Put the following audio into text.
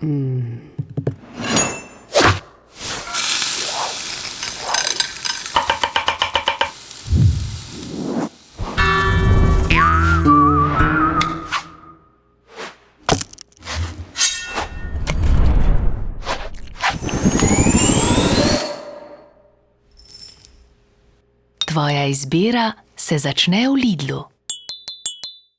Tvoja izbira se začne v Lidlu.